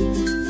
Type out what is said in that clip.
Música